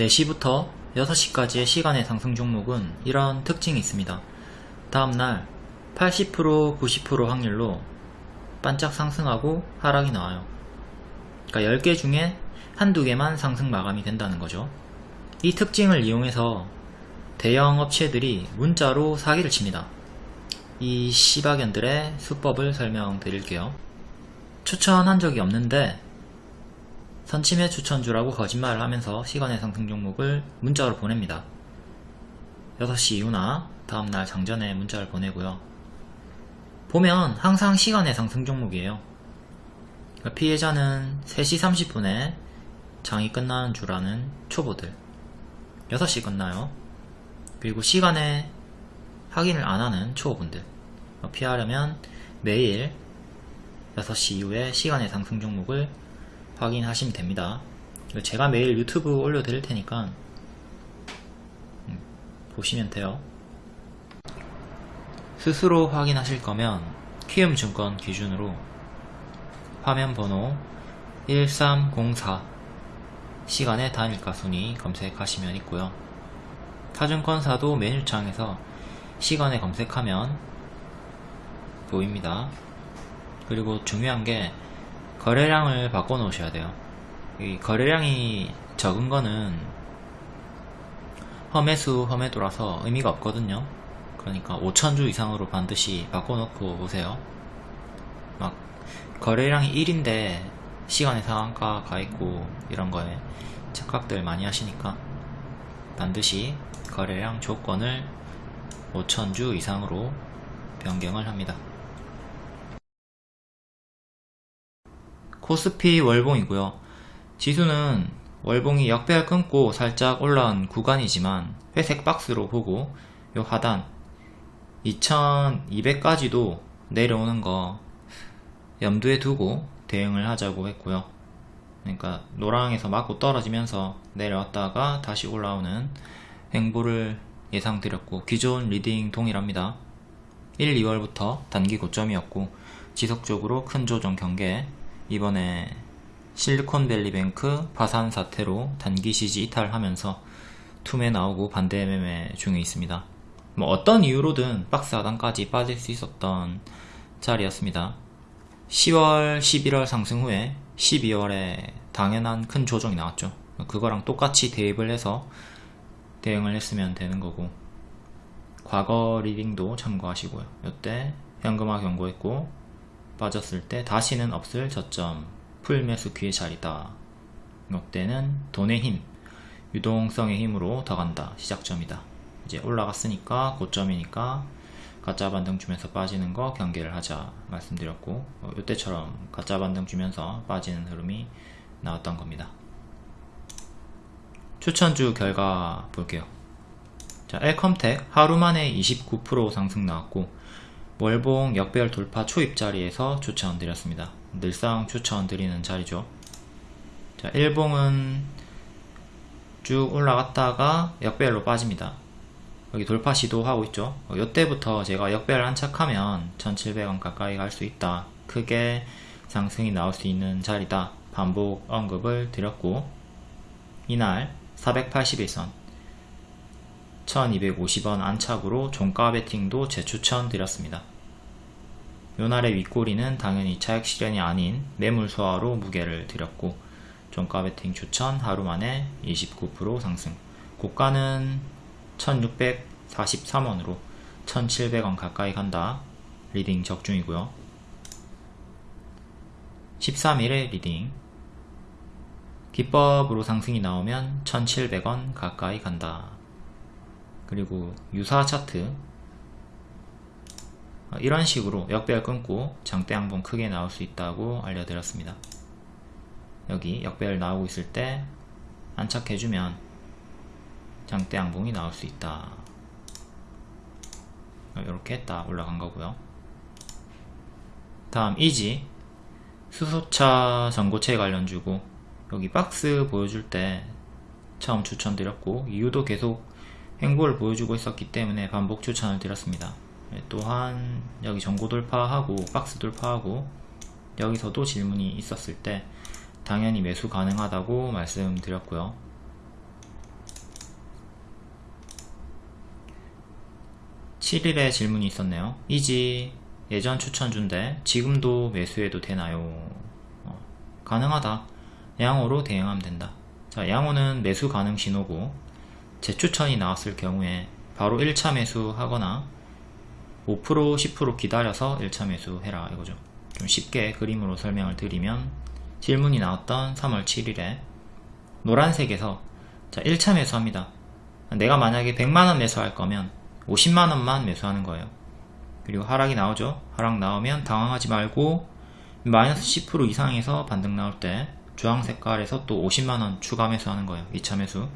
4시부터 6시까지의 시간의 상승 종목은 이런 특징이 있습니다. 다음날 80% 90% 확률로 반짝 상승하고 하락이 나와요. 그러니까 10개 중에 한두 개만 상승 마감이 된다는 거죠. 이 특징을 이용해서 대형 업체들이 문자로 사기를 칩니다. 이 시바견들의 수법을 설명드릴게요. 추천한 적이 없는데 선침해 추천주라고 거짓말을 하면서 시간의 상승 종목을 문자로 보냅니다. 6시 이후나 다음날 장전에 문자를 보내고요. 보면 항상 시간의 상승 종목이에요. 그러니까 피해자는 3시 30분에 장이 끝나는 줄 아는 초보들 6시 끝나요. 그리고 시간에 확인을 안하는 초보분들 피하려면 매일 6시 이후에 시간의 상승 종목을 확인하시면 됩니다. 제가 매일 유튜브 올려드릴 테니까 음, 보시면 돼요. 스스로 확인하실 거면 키움증권 기준으로 화면 번호 1304 시간의 단일가 순위 검색하시면 있고요. 타증권사도 메뉴창에서 시간에 검색하면 보입니다. 그리고 중요한 게 거래량을 바꿔 놓으셔야 돼요. 이 거래량이 적은 거는 험해수 험해도라서 의미가 없거든요. 그러니까 5천주 이상으로 반드시 바꿔 놓고 오세요. 막 거래량이 1인데 시간의 상한가 가 있고 이런 거에 착각들 많이 하시니까 반드시 거래량 조건을 5천주 이상으로 변경을 합니다. 코스피 월봉이고요. 지수는 월봉이 역배열 끊고 살짝 올라온 구간이지만 회색 박스로 보고 요 하단 2200까지도 내려오는 거 염두에 두고 대응을 하자고 했고요. 그러니까 노랑에서 맞고 떨어지면서 내려왔다가 다시 올라오는 행보를 예상드렸고 기존 리딩 동일합니다. 1, 2월부터 단기 고점이었고 지속적으로 큰 조정 경계 이번에 실리콘밸리뱅크 파산 사태로 단기 지지 이탈하면서 투매 나오고 반대 매매 중에 있습니다. 뭐 어떤 이유로든 박스 하단까지 빠질 수 있었던 자리였습니다. 10월, 11월 상승 후에 12월에 당연한 큰 조정이 나왔죠. 그거랑 똑같이 대입을 해서 대응을 했으면 되는 거고 과거 리딩도 참고하시고요. 이때 현금화 경고했고 빠졌을 때 다시는 없을 저점 풀매수 귀의 자리다. 이때는 돈의 힘 유동성의 힘으로 더 간다. 시작점이다. 이제 올라갔으니까 고점이니까 가짜 반등 주면서 빠지는 거 경계를 하자 말씀드렸고 어, 이때처럼 가짜 반등 주면서 빠지는 흐름이 나왔던 겁니다. 추천주 결과 볼게요. 자 엘컴텍 하루 만에 29% 상승 나왔고 월봉 역배열 돌파 초입 자리에서 추천드렸습니다. 늘상 추천드리는 자리죠. 자, 1봉은 쭉 올라갔다가 역배열로 빠집니다. 여기 돌파 시도하고 있죠. 이때부터 어, 제가 역배열 안착하면 1700원 가까이 갈 수 있다. 크게 상승이 나올 수 있는 자리다. 반복 언급을 드렸고 이날 481선 1250원 안착으로 종가 베팅도 재추천 드렸습니다. 요날의 윗꼬리는 당연히 차액 실현이 아닌 매물 소화로 무게를 드렸고 종가 베팅 추천 하루 만에 29% 상승. 고가는 1643원으로 1700원 가까이 간다. 리딩 적중이고요. 13일의 리딩. 기법으로 상승이 나오면 1700원 가까이 간다. 그리고 유사 차트. 어, 이런 식으로 역배열 끊고 장대 양봉 크게 나올 수 있다고 알려드렸습니다. 여기 역배열 나오고 있을 때 안착해주면 장대 양봉이 나올 수 있다. 이렇게 했다 올라간 거고요. 다음 이지 수소차 전고체 관련주고 여기 박스 보여줄 때 처음 추천드렸고 이유도 계속 행보를 보여주고 있었기 때문에 반복 추천을 드렸습니다. 예, 또한 여기 전고 돌파하고 박스 돌파하고 여기서도 질문이 있었을 때 당연히 매수 가능하다고 말씀드렸고요. 7일에 질문이 있었네요. 이지 예전 추천주인데 지금도 매수해도 되나요? 어, 가능하다. 양호로 대응하면 된다. 자 양호는 매수 가능 신호고 재추천이 나왔을 경우에 바로 1차 매수하거나 5% 10% 기다려서 1차 매수 해라 이거죠. 좀 쉽게 그림으로 설명을 드리면 질문이 나왔던 3월 7일에 노란색에서 자 1차 매수합니다. 내가 만약에 100만원 매수할 거면 50만원만 매수하는 거예요. 그리고 하락이 나오죠. 하락 나오면 당황하지 말고 마이너스 10% 이상에서 반등 나올 때 주황 색깔에서 또 50만원 추가 매수하는 거예요. 2차 매수.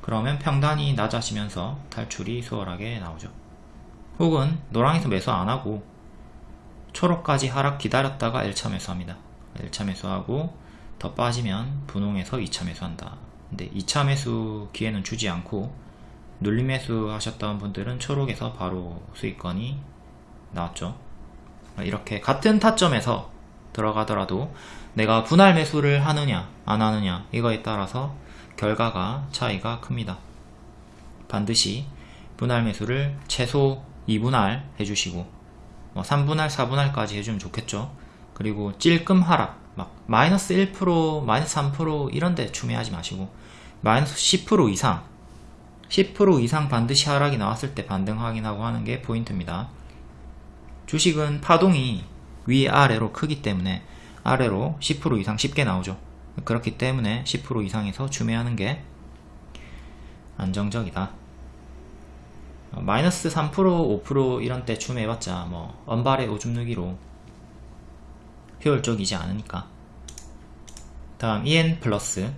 그러면 평단이 낮아지면서 탈출이 수월하게 나오죠. 혹은 노랑에서 매수 안하고 초록까지 하락 기다렸다가 1차 매수합니다. 1차 매수하고 더 빠지면 분홍에서 2차 매수한다. 근데 2차 매수 기회는 주지 않고 눌림 매수 하셨던 분들은 초록에서 바로 수익권이 나왔죠. 이렇게 같은 타점에서 들어가더라도 내가 분할 매수를 하느냐 안 하느냐 이거에 따라서 결과가 차이가 큽니다. 반드시 분할 매수를 최소 2분할 해주시고 뭐 3분할 4분할까지 해주면 좋겠죠. 그리고 찔끔 하락 막 마이너스 1% 마이너스 3% 이런데 추매하지 마시고 마이너스 10% 이상 10% 이상 반드시 하락이 나왔을 때 반등 확인하고 하는 게 포인트입니다. 주식은 파동이 위아래로 크기 때문에 아래로 10% 이상 쉽게 나오죠. 그렇기 때문에 10% 이상에서 추매하는 게 안정적이다. 어, 마이너스 3% 5% 이런 때 추매해봤자 뭐 언발의 오줌 누기로 효율적이지 않으니까. 다음 EN 플러스.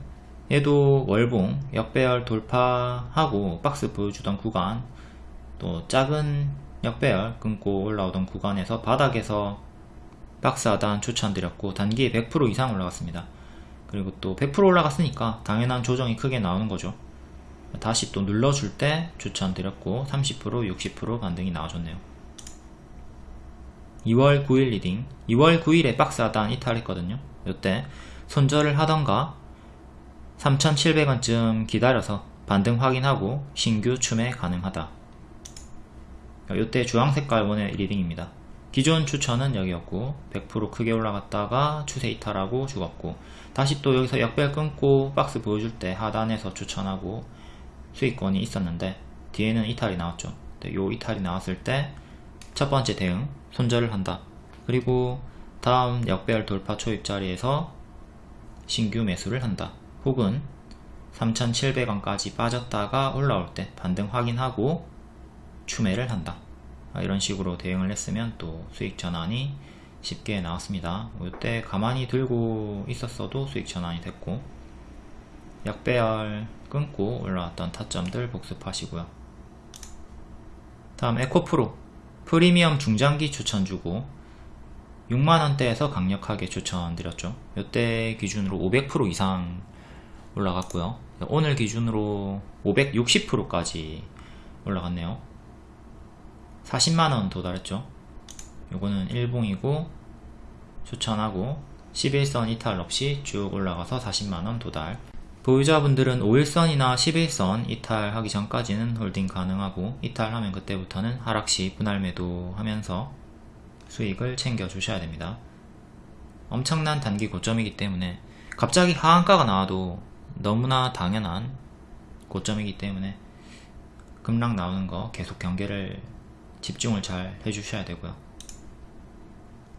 얘도 월봉 역배열 돌파하고 박스 보여주던 구간 또 작은 역배열 끊고 올라오던 구간에서 바닥에서 박스 하단 추천드렸고 단기에 100% 이상 올라갔습니다. 그리고 또 100% 올라갔으니까 당연한 조정이 크게 나오는 거죠 다시 또 눌러줄 때 추천드렸고 30% 60% 반등이 나와줬네요. 2월 9일 리딩. 2월 9일에 박스 하단 이탈했거든요. 이때 손절을 하던가 3,700원쯤 기다려서 반등 확인하고 신규 추매 가능하다. 이때 주황색깔 원의 리딩입니다. 기존 추천은 여기였고 100% 크게 올라갔다가 추세 이탈하고 죽었고 다시 또 여기서 역배열 끊고 박스 보여줄 때 하단에서 추천하고 수익권이 있었는데 뒤에는 이탈이 나왔죠. 요 이탈이 나왔을 때 첫 번째 대응 손절을 한다. 그리고 다음 역배열 돌파 초입 자리에서 신규 매수를 한다. 혹은 3,700원까지 빠졌다가 올라올 때 반등 확인하고 추매를 한다. 아, 이런 식으로 대응을 했으면 또 수익 전환이 쉽게 나왔습니다. 이때 가만히 들고 있었어도 수익 전환이 됐고 약배열 끊고 올라왔던 타점들 복습하시고요. 다음 에코프로. 프리미엄 중장기 추천주고 6만원대에서 강력하게 추천드렸죠. 이때 기준으로 500% 이상 올라갔고요. 오늘 기준으로 560%까지 올라갔네요. 40만원 도달했죠. 요거는 일봉이고 추천하고 11선 이탈 없이 쭉 올라가서 40만원 도달 보유자분들은 5일선이나 11선 이탈하기 전까지는 홀딩 가능하고 이탈하면 그때부터는 하락시 분할 매도 하면서 수익을 챙겨 주셔야 됩니다. 엄청난 단기 고점이기 때문에 갑자기 하한가가 나와도 너무나 당연한 고점이기 때문에 급락 나오는 거 계속 경계를 집중을 잘 해주셔야 되고요.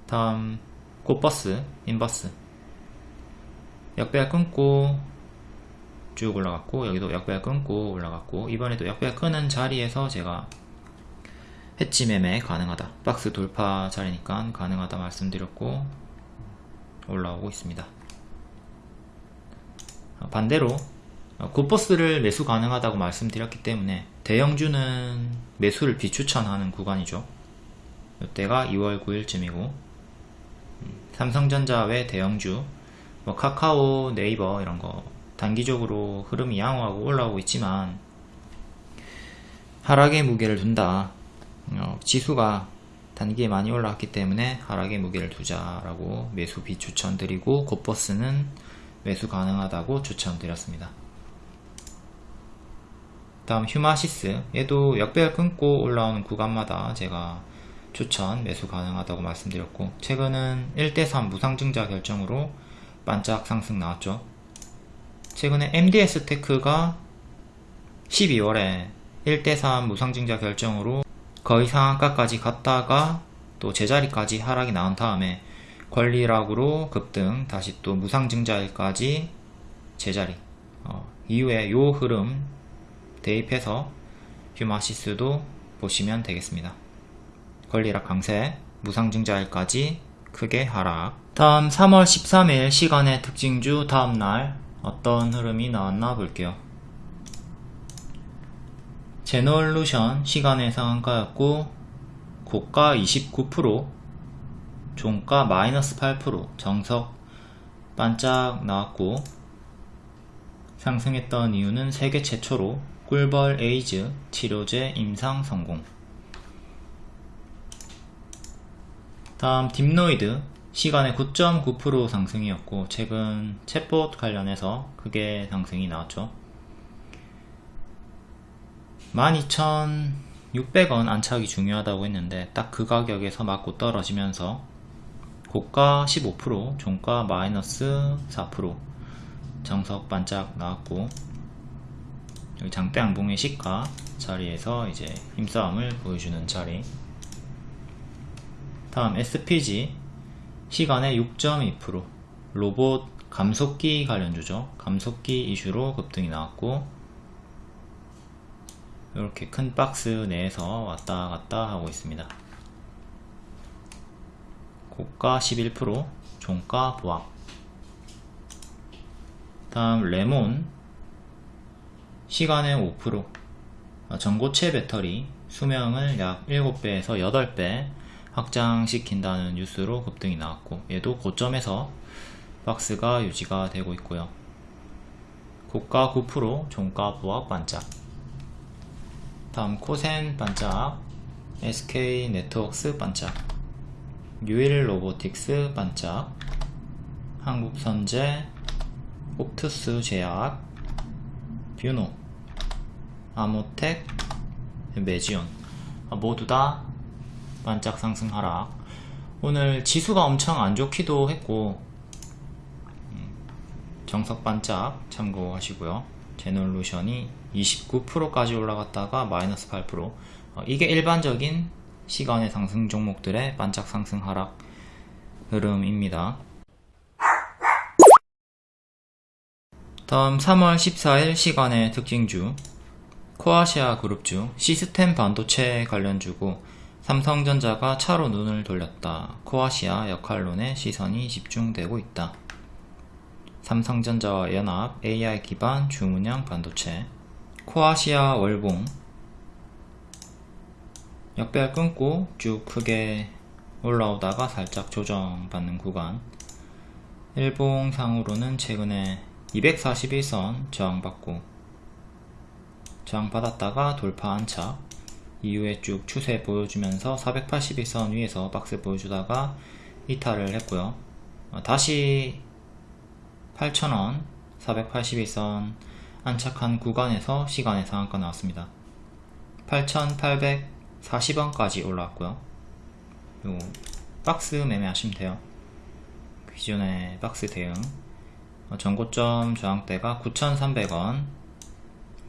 다음 꽃버스, 인버스. 역배열 끊고 쭉 올라갔고 여기도 역배열 끊고 올라갔고 이번에도 역배열 끊은 자리에서 제가 해치 매매 가능하다. 박스 돌파 자리니까 가능하다 말씀드렸고 올라오고 있습니다. 반대로 굿버스를 매수 가능하다고 말씀드렸기 때문에 대형주는 매수를 비추천하는 구간이죠. 이때가 2월 9일쯤이고 삼성전자 외 대형주 뭐 카카오 네이버 이런거 단기적으로 흐름이 양호하고 올라오고 있지만 하락의 무게를 둔다. 어, 지수가 단기에 많이 올라왔기 때문에 하락의 무게를 두자라고 매수 비추천드리고 곧버스는 매수 가능하다고 추천드렸습니다. 다음 휴마시스 얘도 역배열 끊고 올라오는 구간마다 제가 추천 매수 가능하다고 말씀드렸고 최근은 1대3 무상증자 결정으로 반짝 상승 나왔죠 최근에 MDS 테크가 12월에 1대3 무상증자 결정으로 거의 상한가까지 갔다가 또 제자리까지 하락이 나온 다음에 권리락으로 급등 다시 또 무상증자일까지 제자리 어, 이후에 요 흐름 대입해서 휴마시스도 보시면 되겠습니다. 권리락 강세 무상증자일까지 크게 하락. 다음 3월 13일 시간의 특징주 다음날 어떤 흐름이 나왔나 볼게요. 제놀루션 시간외 상한가였고 고가 29% 종가 마이너스 8% 정석 반짝 나왔고 상승했던 이유는 세계 최초로 꿀벌 에이즈 치료제 임상 성공. 다음 딥노이드 시간외 9.9% 상승이었고 최근 챗봇 관련해서 크게 상승이 나왔죠. 12,600원 안착이 중요하다고 했는데 딱 그 가격에서 맞고 떨어지면서 고가 15% 종가 마이너스 4% 정석 반짝 나왔고 여기 장대 양봉의 시가 자리에서 이제 힘싸움을 보여주는 자리. 다음 SPG 시간에 6.2% 로봇 감속기 관련 주죠. 감속기 이슈로 급등이 나왔고 이렇게 큰 박스 내에서 왔다 갔다 하고 있습니다. 고가 11% 종가 보합. 다음 레몬. 시간에 5% 전고체 배터리 수명을 약 7배에서 8배 확장시킨다는 뉴스로 급등이 나왔고 얘도 고점에서 박스가 유지가 되고 있고요. 고가 9% 종가 보합 반짝. 다음 코센 반짝 SK 네트워크스 반짝. 유일 로보틱스 반짝. 한국선제 옵투스 제약 뷰노. 아모텍 메지온. 모두 다 반짝 상승 하락. 오늘 지수가 엄청 안 좋기도 했고 음, 정석 반짝 참고하시고요. 제놀루션이 29%까지 올라갔다가 마이너스 8% 어, 이게 일반적인 시간의 상승 종목들의 반짝 상승 하락 흐름입니다. 다음 3월 14일 시간의 특징주. 코아시아 그룹주 시스템 반도체 관련주고 삼성전자가 차로 눈을 돌렸다. 코아시아 역할론에 시선이 집중되고 있다. 삼성전자와 연합 AI 기반 주문형 반도체 코아시아 월봉 역배열 끊고 쭉 크게 올라오다가 살짝 조정받는 구간 일봉상으로는 최근에 241선 저항받고 저항받았다가 돌파 안착 이후에 쭉 추세 보여주면서 481선 위에서 박스 보여주다가 이탈을 했고요. 어, 다시 8,000원 481선 안착한 구간에서 시간의 상한가 나왔습니다. 8,840원까지 올라왔고요. 요 박스 매매하시면 돼요. 기존의 박스 대응. 어, 전고점 저항대가 9,300원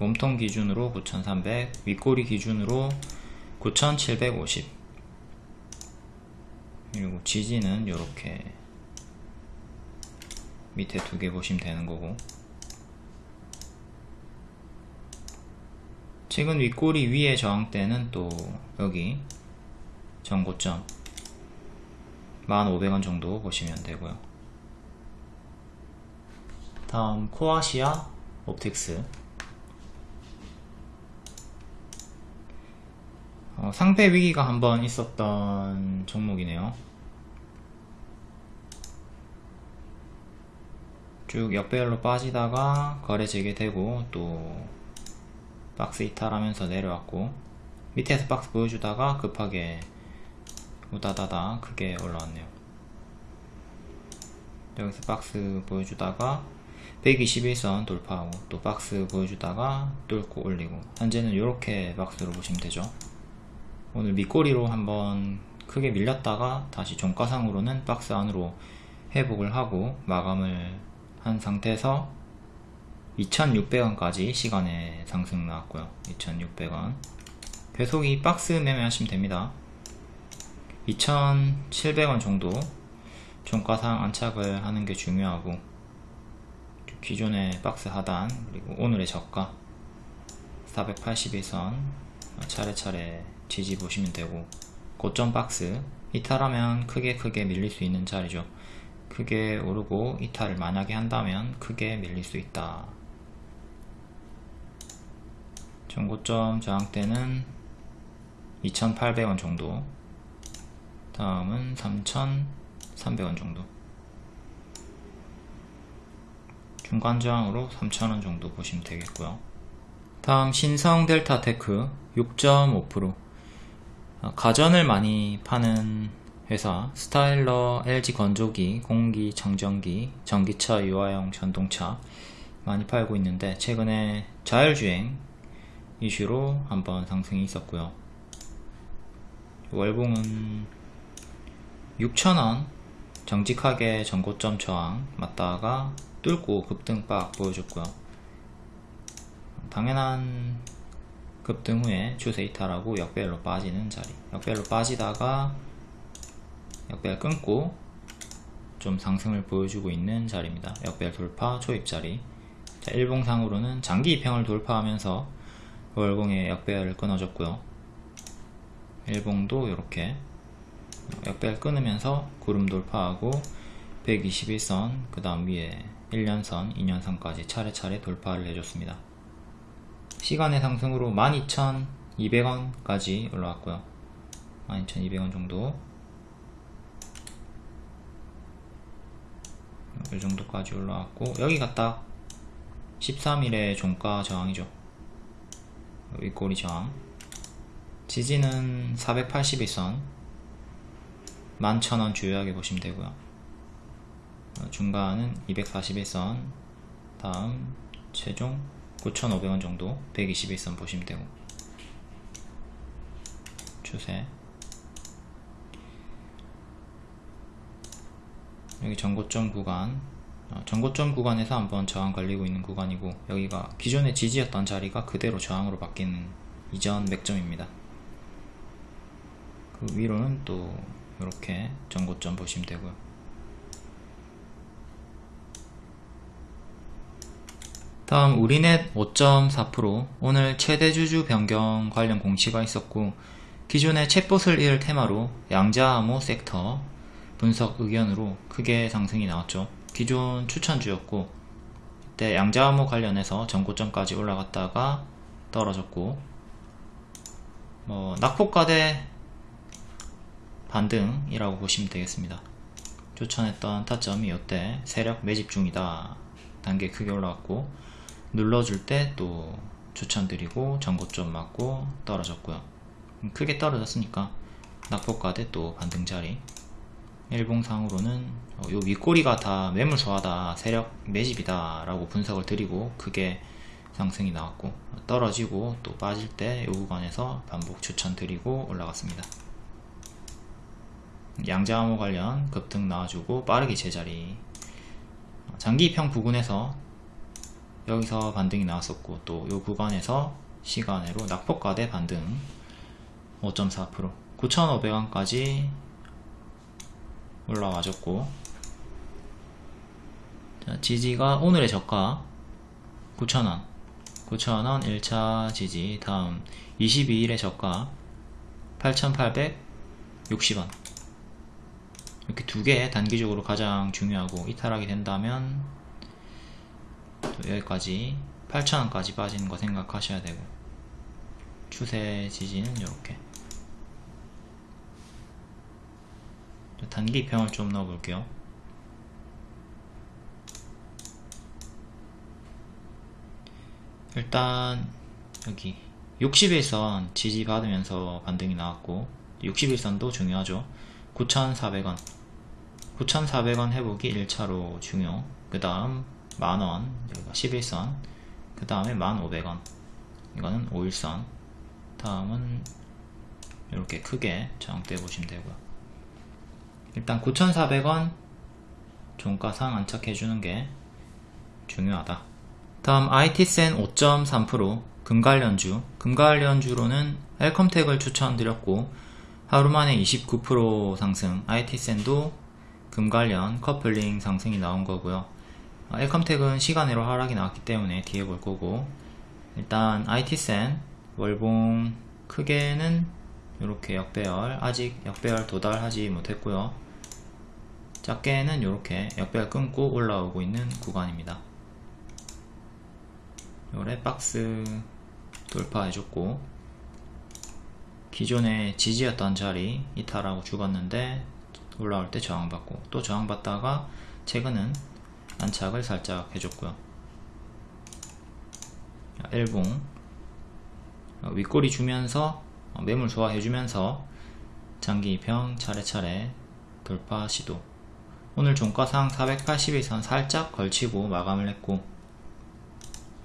몸통 기준으로 9300 윗꼬리 기준으로 9750 그리고 지지는 이렇게 밑에 두 개 보시면 되는 거고. 최근 윗꼬리 위에 저항대는 또 여기 전고점 1500원 정도 보시면 되고요. 다음 코아시아 옵틱스 어, 상패 위기가 한번 있었던 종목이네요. 쭉 역배열로 빠지다가 거래 재개되고 또 박스 이탈하면서 내려왔고 밑에서 박스 보여주다가 급하게 우다다다 크게 올라왔네요. 여기서 박스 보여주다가 121선 돌파하고 또 박스 보여주다가 뚫고 올리고. 현재는 이렇게 박스로 보시면 되죠 오늘 밑꼬리로 한번 크게 밀렸다가 다시 종가상으로는 박스 안으로 회복을 하고 마감을 한 상태에서 2600원까지 시간에 상승 나왔고요. 2600원. 계속 이 박스 매매하시면 됩니다. 2700원 정도 종가상 안착을 하는 게 중요하고 기존의 박스 하단 그리고 오늘의 저가 481선 차례차례 지지 보시면 되고 고점 박스 이탈하면 크게 크게 밀릴 수 있는 자리죠. 크게 오르고 이탈을 만약에 한다면 크게 밀릴 수 있다. 전고점 저항대는 2800원 정도. 다음은 3300원 정도. 중간 저항으로 3000원 정도 보시면 되겠고요. 다음 신성 델타 테크 6.5% 가전을 많이 파는 회사 스타일러, LG 건조기, 공기, 청정기, 전기차, 유아용 전동차 많이 팔고 있는데 최근에 자율주행 이슈로 한번 상승이 있었고요. 월봉은 6,000원 정직하게 전고점 저항 맞다가 뚫고 급등박 보여줬고요. 당연한 급등 후에 추세 이탈하고 역배열로 빠지는 자리. 역배열로 빠지다가 역배열 끊고 좀 상승을 보여주고 있는 자리입니다. 역배열 돌파 초입 자리. 자, 일봉상으로는 장기 입형을 돌파하면서 월봉의 역배열을 끊어줬고요. 일봉도 이렇게 역배열 끊으면서 구름 돌파하고 121선 그 다음 위에 1년선, 2년선까지 차례차례 돌파를 해줬습니다 시간의 상승으로 12,200원까지 올라왔고요. 12,200원 정도. 이 정도까지 올라왔고 여기가 딱 13일의 종가 저항이죠. 윗꼬리 저항. 지지는 481선. 11,000원 주요하게 보시면 되고요. 중간은 241선. 다음 최종 9,500원 정도 121선 보시면 되고. 추세. 여기 전고점 구간. 어, 전고점 구간에서 한번 저항 걸리고 있는 구간이고 여기가 기존의 지지였던 자리가 그대로 저항으로 바뀌는 이전 맥점입니다. 그 위로는 또 이렇게 전고점 보시면 되고요 다음 우리넷 5.4% 오늘 최대 주주 변경 관련 공시가 있었고 기존의 챗봇을 이을 테마로 양자암호 섹터 분석 의견으로 크게 상승이 나왔죠. 기존 추천주였고 이때 양자암호 관련해서 전고점까지 올라갔다가 떨어졌고 뭐 낙폭과대 반등이라고 보시면 되겠습니다. 추천했던 타점이 이때 세력 매집 중이다. 단계 크게 올라왔고 눌러줄 때 또 추천드리고 전고점 맞고 떨어졌고요. 크게 떨어졌으니까 낙폭과대 또 반등 자리. 일봉상으로는 어, 요 윗꼬리가 다 매물소하다 세력 매집이다 라고 분석을 드리고 크게 상승이 나왔고 떨어지고 또 빠질 때 요 구간에서 반복 추천드리고 올라갔습니다. 양자암호 관련 급등 나와주고 빠르게 제자리. 장기 입형 부근에서 여기서 반등이 나왔었고 또 이 구간에서 시간으로 낙폭과대 반등 5.4% 9,500원까지 올라와줬고 지지가 오늘의 저가 9,000원. 9,000원 1차 지지. 다음 22일의 저가 8,860원. 이렇게 두 개 단기적으로 가장 중요하고 이탈하게 된다면 여기까지 8,000원까지 빠지는 거 생각하셔야 되고. 추세 지지는 이렇게. 단기 평을 좀 넣어 볼게요. 일단 여기 60일선 지지 받으면서 반등이 나왔고 60일선도 중요하죠. 9,400원. 9,400원 회복이 1차로 중요. 그 다음 만원 여기가 11선 그 다음에 1,500원. 이거는 5일선. 다음은 이렇게 크게 저항대 보시면 되고요. 일단 9,400원 종가상 안착해 주는 게 중요하다. 다음 IT센 5.3% 금관련주. 금관련주로는 헬컴텍을 추천드렸고 하루만에 29% 상승. IT센도 금관련 커플링 상승이 나온 거고요 헬컴텍은 시간으로 하락이 나왔기 때문에 뒤에 볼 거고. 일단 IT센 월봉 크게는 이렇게 역배열 아직 역배열 도달하지 못했고요. 작게는 이렇게 역배열 끊고 올라오고 있는 구간입니다. 요래 박스 돌파해줬고 기존의 지지였던 자리 이탈하고 죽었는데 올라올 때 저항받고 또 저항받다가 최근은 안착을 살짝 해줬고요. 엘봉 윗꼬리 주면서 매물 소화해주면서 장기평 차례차례 돌파 시도. 오늘 종가상 481선 살짝 걸치고 마감을 했고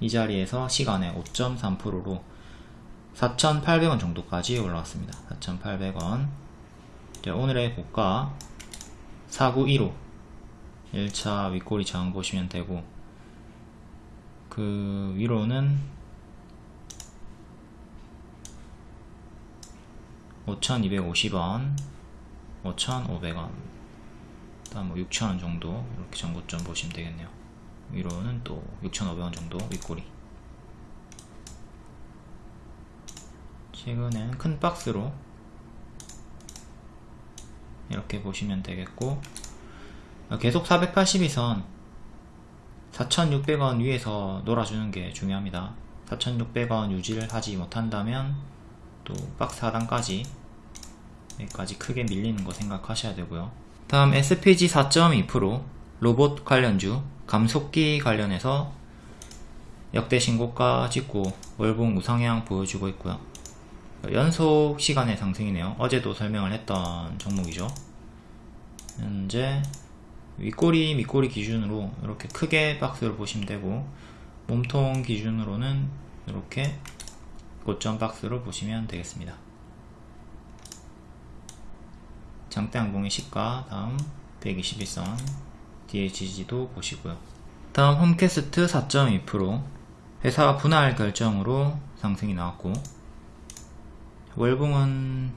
이 자리에서 시간에 5.3%로 4,800원 정도까지 올라왔습니다. 4,800원. 오늘의 고가 4915 1차 윗꼬리 저항 보시면 되고 그 위로는 5,250원 5,500원 다음 뭐 6,000원 정도 이렇게 정보점 보시면 되겠네요. 위로는 또 6,500원 정도 윗꼬리 최근엔 큰 박스로 이렇게 보시면 되겠고 계속 482선 4,600원 위에서 놀아주는 게 중요합니다. 4,600원 유지를 하지 못한다면 또 박스 하단까지 여기까지 크게 밀리는 거 생각하셔야 되고요. 다음 SPG 4.2% 로봇 관련주 감속기 관련해서 역대 신고가 찍고 월봉 우상향 보여주고 있고요. 연속 시간의 상승이네요. 어제도 설명을 했던 종목이죠. 현재 윗꼬리 밑꼬리 기준으로 이렇게 크게 박스를 보시면 되고 몸통 기준으로는 이렇게 고점 박스로 보시면 되겠습니다. 장대항공의 시가 다음 121선 DHG도 보시고요. 다음 홈캐스트 4.2% 회사 분할 결정으로 상승이 나왔고 월봉은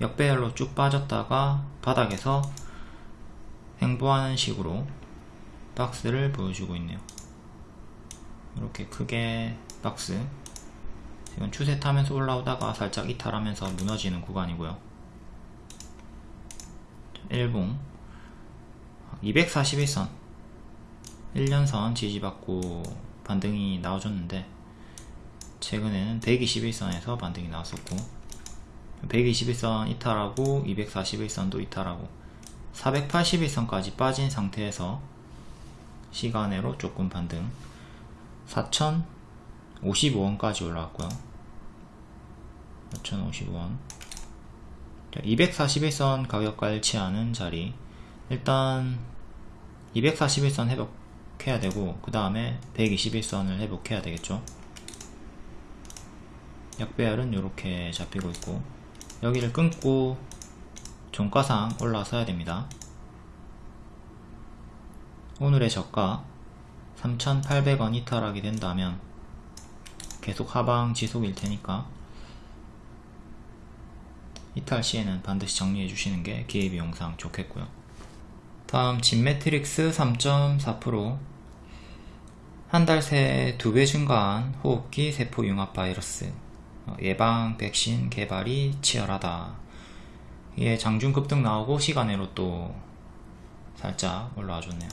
역배열로 쭉 빠졌다가 바닥에서 행보하는 식으로 박스를 보여주고 있네요. 이렇게 크게 박스. 지금 추세 타면서 올라오다가 살짝 이탈하면서 무너지는 구간이고요. 일봉. 241선. 1년선 지지받고 반등이 나와줬는데 최근에는 121선에서 반등이 나왔었고 121선 이탈하고 241선도 이탈하고 481선까지 빠진 상태에서 시간으로 조금 반등. 4,055원까지 올라왔고요. 4,055원. 241선 가격과 일치하는 자리. 일단 241선 회복해야 되고 그 다음에 121선을 회복해야 되겠죠? 약배열은 이렇게 잡히고 있고 여기를 끊고 종가상 올라서야 됩니다. 오늘의 저가 3,800원 이탈하게 된다면 계속 하방 지속일 테니까 이탈 시에는 반드시 정리해 주시는 게 기회비용상 좋겠고요. 다음 진매트릭스 3.4%한 달 새 두 배 증가한 호흡기 세포 융합 바이러스. 어, 예방 백신 개발이 치열하다 이게 장중 급등 나오고 시간으로 또 살짝 올라와 줬네요.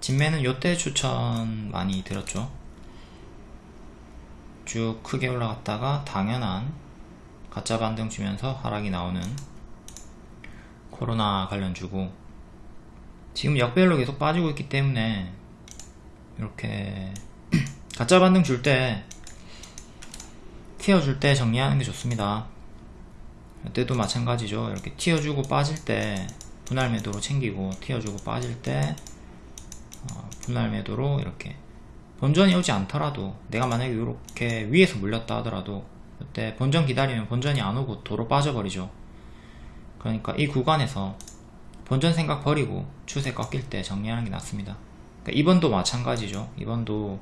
진매는 요때 추천 많이 드렸죠? 쭉 크게 올라갔다가 당연한 가짜 반등 주면서 하락이 나오는 코로나 관련 주고. 지금 역별로 계속 빠지고 있기 때문에 이렇게 가짜 반등 줄때 튀어줄 때 정리하는 게 좋습니다 이때도 마찬가지죠. 이렇게 튀어주고 빠질 때 분할 매도로 챙기고 튀어주고 빠질 때 어, 분할 매도로 이렇게 본전이 오지 않더라도 내가 만약에 이렇게 위에서 물렸다 하더라도 그때 본전 기다리면 본전이 안 오고 도로 빠져버리죠. 그러니까 이 구간에서 본전 생각 버리고 추세 꺾일 때 정리하는 게 낫습니다. 그러니까 이번도 마찬가지죠. 이번도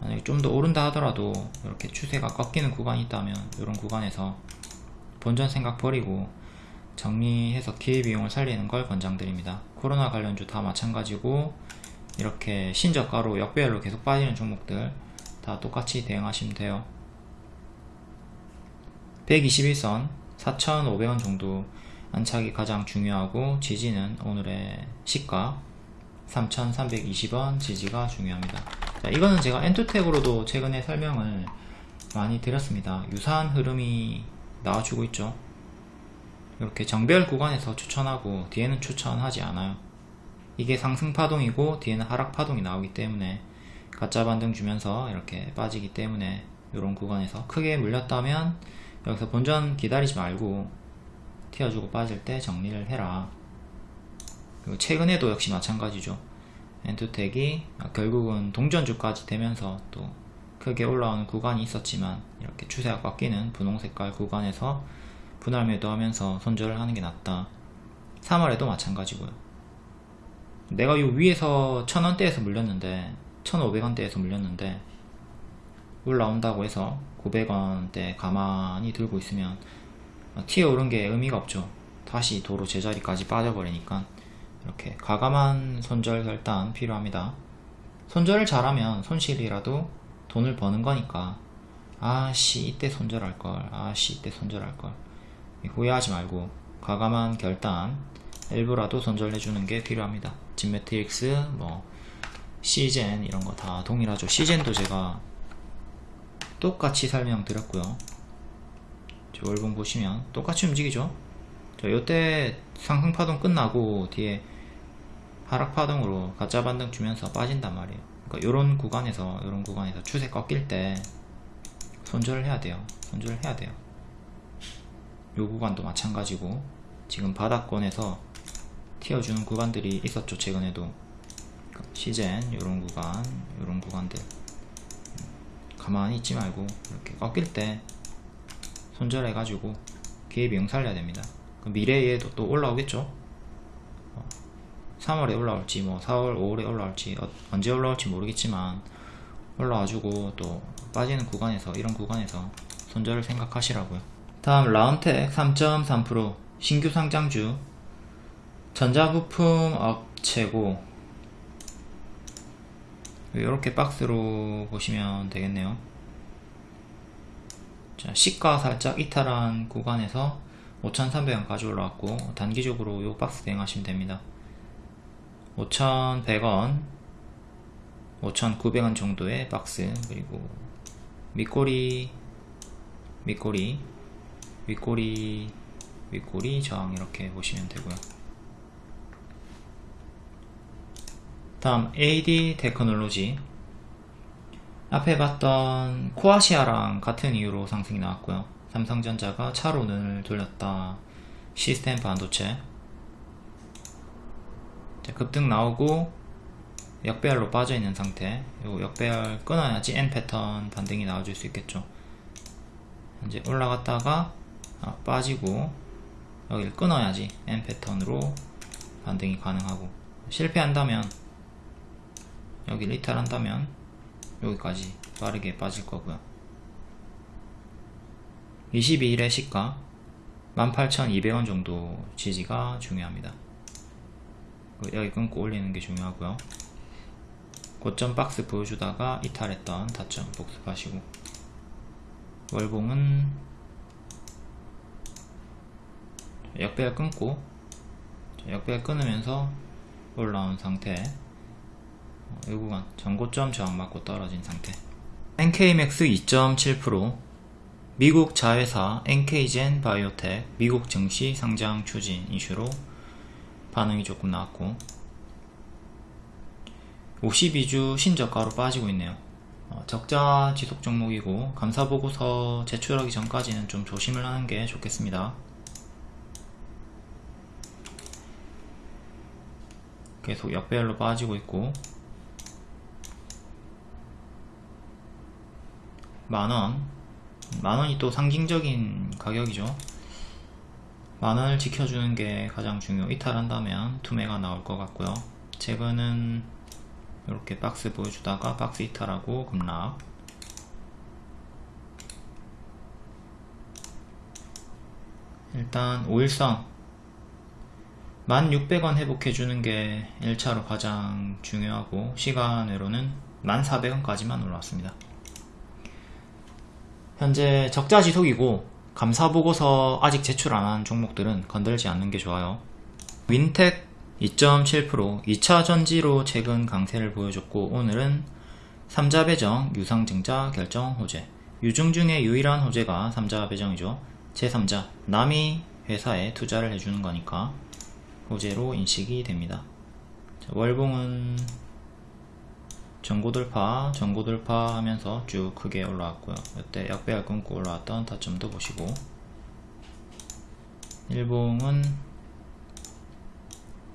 만약에 좀 더 오른다 하더라도 이렇게 추세가 꺾이는 구간이 있다면 이런 구간에서 본전 생각 버리고 정리해서 기회비용을 살리는 걸 권장드립니다. 코로나 관련주 다 마찬가지고 이렇게 신저가로 역배열로 계속 빠지는 종목들 다 똑같이 대응하시면 돼요. 121선 4,500원 정도 안착이 가장 중요하고 지지는 오늘의 시가 3,320원 지지가 중요합니다. 자, 이거는 제가 엔투텍으로도 최근에 설명을 많이 드렸습니다. 유사한 흐름이 나와주고 있죠. 이렇게 정별 구간에서 추천하고 뒤에는 추천하지 않아요. 이게 상승파동이고 뒤에는 하락파동이 나오기 때문에 가짜 반등 주면서 이렇게 빠지기 때문에 이런 구간에서 크게 물렸다면 여기서 본전 기다리지 말고 튀어주고 빠질 때 정리를 해라. 그리고 최근에도 역시 마찬가지죠. 엔투텍이 결국은 동전주까지 되면서 또 크게 올라오는 구간이 있었지만 이렇게 추세가 꺾이는 분홍 색깔 구간에서 분할 매도하면서 손절을 하는 게 낫다. 3월에도 마찬가지고요. 내가 이 위에서 1000원대에서 물렸는데 1500원대에서 물렸는데 올라온다고 해서 900원대 가만히 들고 있으면 튀어 오른 게 의미가 없죠. 다시 도로 제자리까지 빠져버리니까 이렇게 과감한 손절 결단 필요합니다. 손절을 잘하면 손실이라도 돈을 버는 거니까. 아씨 이때 손절할걸. 아씨 이때 손절할걸. 후회하지 말고 과감한 결단 일부라도 손절해주는 게 필요합니다. 진매트릭스 뭐 시젠 이런 거 다 동일하죠. 시젠도 제가 똑같이 설명드렸고요. 월봉 보시면 똑같이 움직이죠? 자 요때 상승파동 끝나고 뒤에 하락파동으로 가짜 반등 주면서 빠진단 말이에요 그러니까 요런 구간에서 요런 구간에서 추세 꺾일 때 손절을 해야 돼요. 손절을 해야 돼요. 요 구간도 마찬가지고 지금 바닥권에서 튀어주는 구간들이 있었죠 최근에도. 시젠 요런 구간 요런 구간들. 가만히 있지 말고 이렇게 꺾일 때 손절해 가지고 기회비용 살려야 됩니다. 미래에도 또 올라오겠죠 3월에 올라올지 뭐 4월 5월에 올라올지 어, 언제 올라올지 모르겠지만 올라와주고 또 빠지는 구간에서 이런 구간에서 손절을 생각하시라고요. 다음 라운텍 3.3% 신규 상장주. 전자부품 업체고 이렇게 박스로 보시면 되겠네요. 자, 시가 살짝 이탈한 구간에서 5,300원까지 올라왔고 단기적으로 이 박스 대응하시면 됩니다 5,100원 5,900원 정도의 박스 그리고 밑꼬리 밑꼬리 윗꼬리 윗꼬리 저항 이렇게 보시면 되고요. 다음 AD 테크놀로지. 앞에 봤던 코아시아랑 같은 이유로 상승이 나왔고요. 삼성전자가 차로 눈을 돌렸다. 시스템 반도체 급등 나오고 역배열로 빠져있는 상태. 요 역배열 끊어야지 N 패턴 반등이 나와줄 수 있겠죠. 이제 올라갔다가 아, 빠지고 여기를 끊어야지 N 패턴으로 반등이 가능하고. 실패한다면 여기를 이탈한다면 여기까지 빠르게 빠질 거고요. 22일의 시가 18,200원 정도 지지가 중요합니다 여기 끊고 올리는 게 중요하고요. 고점 박스 보여주다가 이탈했던 다점 복습하시고. 월봉은 역배열 끊고 역배열 끊으면서 올라온 상태. 이 구간 전고점 저항 맞고 떨어진 상태. NK맥스 2.7% 미국 자회사 NK젠 바이오텍 미국 증시 상장 추진 이슈로 반응이 조금 나왔고. 52주 신저가로 빠지고 있네요. 어, 적자 지속 종목이고 감사보고서 제출하기 전까지는 좀 조심을 하는 게 좋겠습니다. 계속 역배열로 빠지고 있고. 만원. 만원이 또 상징적인 가격이죠. 만원을 지켜주는 게 가장 중요 이탈한다면 투매가 나올 것 같고요. 제거는 이렇게 박스 보여주다가 박스 이탈하고 급락. 일단 5일선 1600원 회복해주는 게 1차로 가장 중요하고 시간으로는 1400원까지만 올라왔습니다. 현재 적자 지속이고 감사보고서 아직 제출 안 한 종목들은 건들지 않는 게 좋아요. 윈텍 2.7% 2차 전지로 최근 강세를 보여줬고 오늘은 3자 배정 유상증자 결정 호재. 유중 중에 유일한 호재가 3자 배정이죠. 제3자. 남이 회사에 투자를 해주는 거니까 호재로 인식이 됩니다. 자, 월봉은 전고 돌파 전고 돌파 하면서 쭉 크게 올라왔고요. 이때 약배열 끊고 올라왔던 타점도 보시고. 일봉은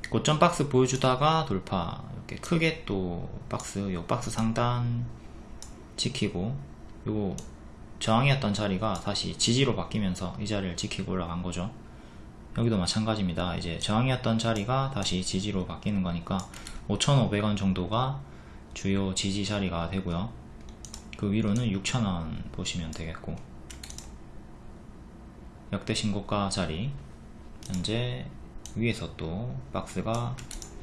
고점 박스 보여주다가 돌파. 이렇게 크게 또 박스 요 박스 상단 지키고 요 저항이었던 자리가 다시 지지로 바뀌면서 이 자리를 지키고 올라간 거죠. 여기도 마찬가지입니다. 이제 저항이었던 자리가 다시 지지로 바뀌는 거니까 5,500원 정도가 주요 지지 자리가 되고요. 그 위로는 6,000원 보시면 되겠고 역대 신고가 자리 현재 위에서 또 박스가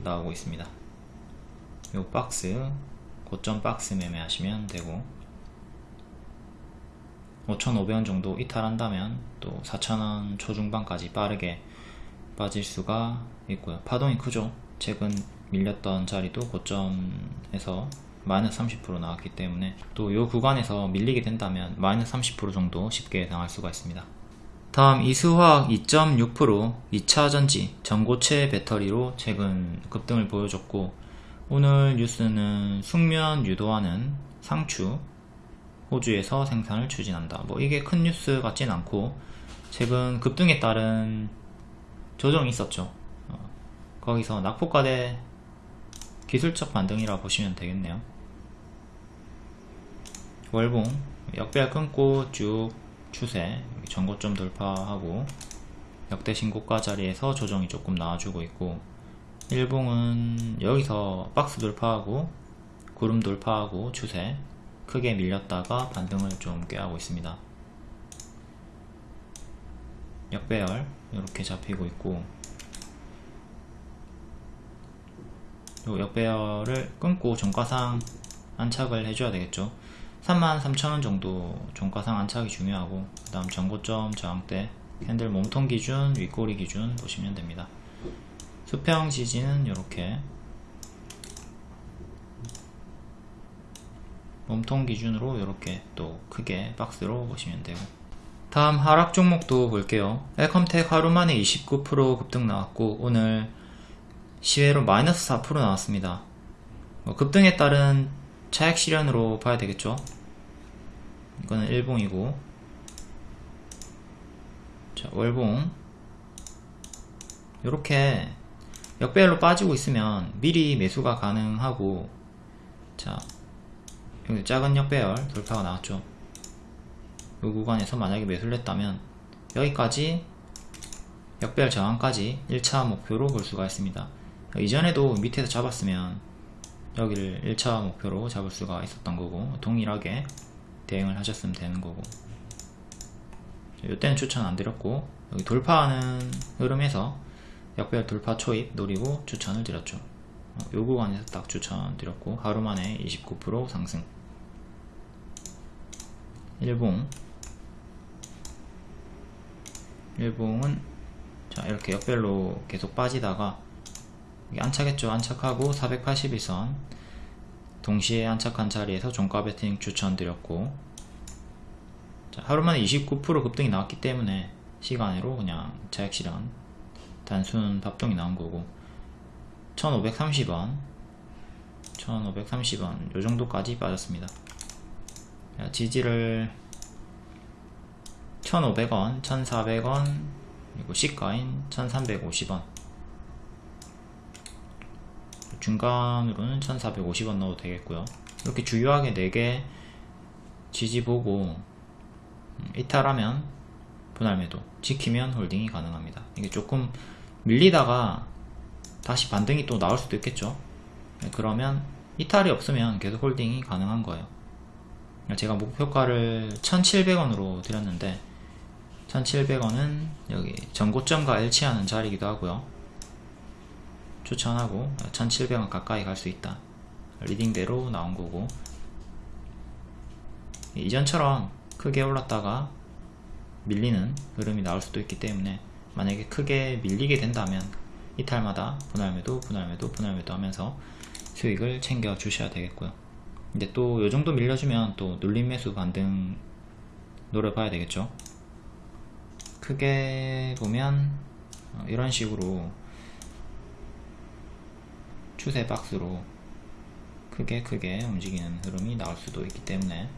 나오고 있습니다. 요 박스 고점 박스 매매하시면 되고 5,500원 정도 이탈한다면 또 4,000원 초중반까지 빠르게 빠질 수가 있고요. 파동이 크죠? 최근 밀렸던 자리도 고점에서 마이너스 30% 나왔기 때문에 또 이 구간에서 밀리게 된다면 마이너스 30% 정도 쉽게 당할 수가 있습니다. 다음 이수화학 2.6% 2차전지 전고체 배터리로 최근 급등을 보여줬고 오늘 뉴스는 숙면 유도하는 상추 호주에서 생산을 추진한다. 뭐 이게 큰 뉴스 같진 않고 최근 급등에 따른 조정이 있었죠. 어, 거기서 낙폭과대 기술적 반등이라 보시면 되겠네요. 월봉 역배열 끊고 쭉 추세 전고점 돌파하고 역대 신고가 자리에서 조정이 조금 나와주고 있고 일봉은 여기서 박스 돌파하고 구름 돌파하고 추세 크게 밀렸다가 반등을 좀 꾀하고 있습니다. 역배열 이렇게 잡히고 있고 요 역배열을 끊고 종가상 안착을 해줘야 되겠죠. 33,000원 정도 종가상 안착이 중요하고 그 다음 전고점 저항대 캔들 몸통 기준 윗꼬리 기준 보시면 됩니다. 수평 지지는 이렇게. 몸통 기준으로 이렇게 또 크게 박스로 보시면 되고. 다음 하락 종목도 볼게요. 엘컴텍 하루 만에 29% 급등 나왔고 오늘 시외로 마이너스 4% 나왔습니다. 뭐 급등에 따른 차액 실현으로 봐야 되겠죠? 이거는 일봉이고. 자 월봉. 이렇게 역배열로 빠지고 있으면 미리 매수가 가능하고 자 여기 작은 역배열 돌파가 나왔죠. 이 구간에서 만약에 매수를 했다면 여기까지 역배열 저항까지 1차 목표로 볼 수가 있습니다 이전에도 밑에서 잡았으면 여기를 1차 목표로 잡을 수가 있었던 거고 동일하게 대응을 하셨으면 되는 거고. 이때는 추천 안 드렸고 여기 돌파하는 흐름에서 역별 돌파 초입 노리고 추천을 드렸죠. 요 구간에서 딱 추천 드렸고 하루 만에 29% 상승. 일봉. 일봉은 자 이렇게 역별로 계속 빠지다가 안착했죠. 안착하고 481선. 동시에 안착한 자리에서 종가 베팅 추천드렸고 자, 하루만에 29% 급등이 나왔기 때문에 시간으로 그냥 자액 실현 단순 밥동이 나온 거고 1530원 1530원 요정도까지 빠졌습니다. 지지를 1500원 1400원 그리고 시가인 1350원 중간으로는 1450원 넣어도 되겠고요. 이렇게 주요하게 4개 지지 보고 음, 이탈하면 분할 매도 지키면 홀딩이 가능합니다. 이게 조금 밀리다가 다시 반등이 또 나올 수도 있겠죠? 네, 그러면 이탈이 없으면 계속 홀딩이 가능한 거예요. 제가 목표가를 1700원으로 드렸는데 1700원은 여기 전고점과 일치하는 자리이기도 하고요 추천하고 1700원 가까이 갈 수 있다. 리딩대로 나온 거고. 이전처럼 크게 올랐다가 밀리는 흐름이 나올 수도 있기 때문에 만약에 크게 밀리게 된다면 이탈마다 분할매도 분할매도 분할매도 하면서 수익을 챙겨 주셔야 되겠고요. 근데 또 요정도 밀려주면 또 눌림 매수 반등 노려봐야 되겠죠? 크게 보면 어, 이런 식으로 추세 박스로 크게 크게 움직이는 흐름이 나올 수도 있기 때문에